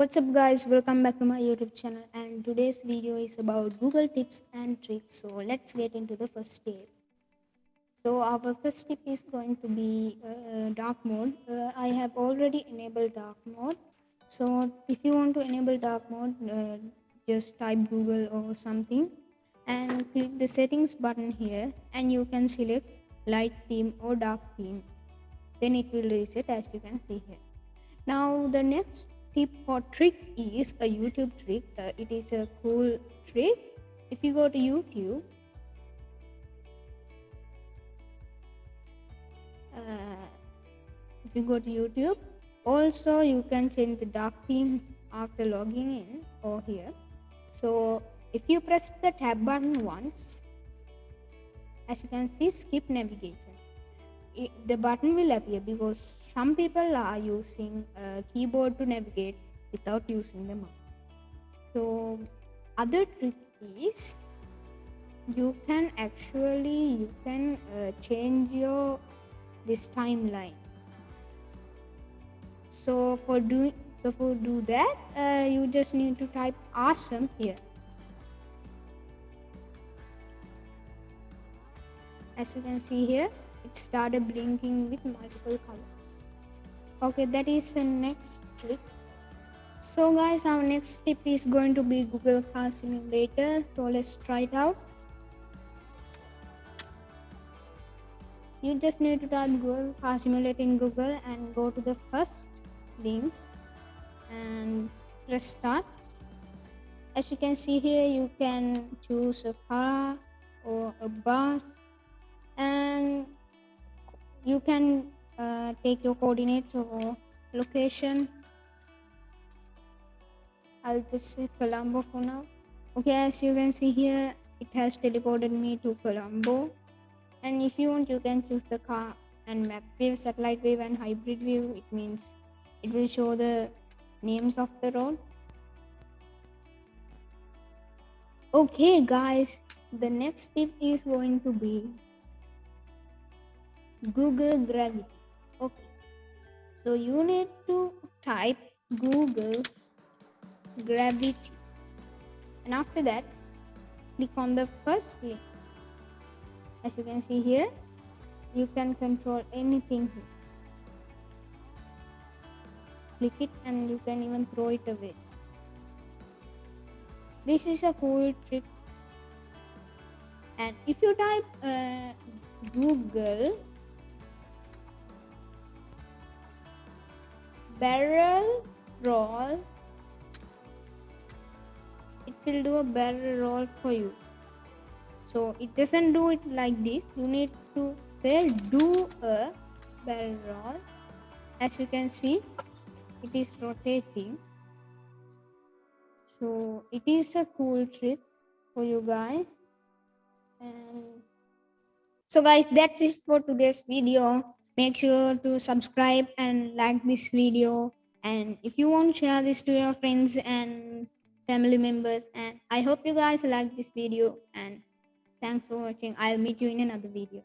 What's up guys, welcome back to my YouTube channel and today's video is about Google tips and tricks. So let's get into the first tip. So our first tip is going to be uh, dark mode. Uh, I have already enabled dark mode. So if you want to enable dark mode, uh, just type Google or something and click the settings button here and you can select light theme or dark theme. Then it will reset as you can see here. Now the next tip or trick is a YouTube trick. Uh, it is a cool trick. If you go to YouTube, uh, if you go to YouTube, also you can change the dark theme after logging in or here. So if you press the tab button once, as you can see, skip navigation the button will appear because some people are using a keyboard to navigate without using the mouse. So other trick is you can actually you can uh, change your this timeline. So for doing so for do that uh, you just need to type awesome here. As you can see here it started blinking with multiple colors. Okay that is the next trick so guys our next tip is going to be google car simulator. So let's try it out. You just need to type google car simulator in google and go to the first link and press start. As you can see here you can choose a car or a bus. And you can uh, take your coordinates or location. I'll just say Colombo for now. Okay as you can see here it has teleported me to Colombo. And if you want you can choose the car and map view satellite view and hybrid view it means it will show the names of the road. Okay guys the next tip is going to be Google Gravity. Okay. So you need to type Google Gravity. And after that, click on the first link. As you can see here, you can control anything here. Click it and you can even throw it away. This is a cool trick. And if you type uh, Google barrel roll. It will do a barrel roll for you. So it doesn't do it like this. You need to say do a barrel roll. As you can see it is rotating. So it is a cool trick for you guys. And so guys that's it for today's video make sure to subscribe and like this video. And if you want to share this to your friends and family members and i hope you guys like this video. And thanks for watching. I'll meet you in another video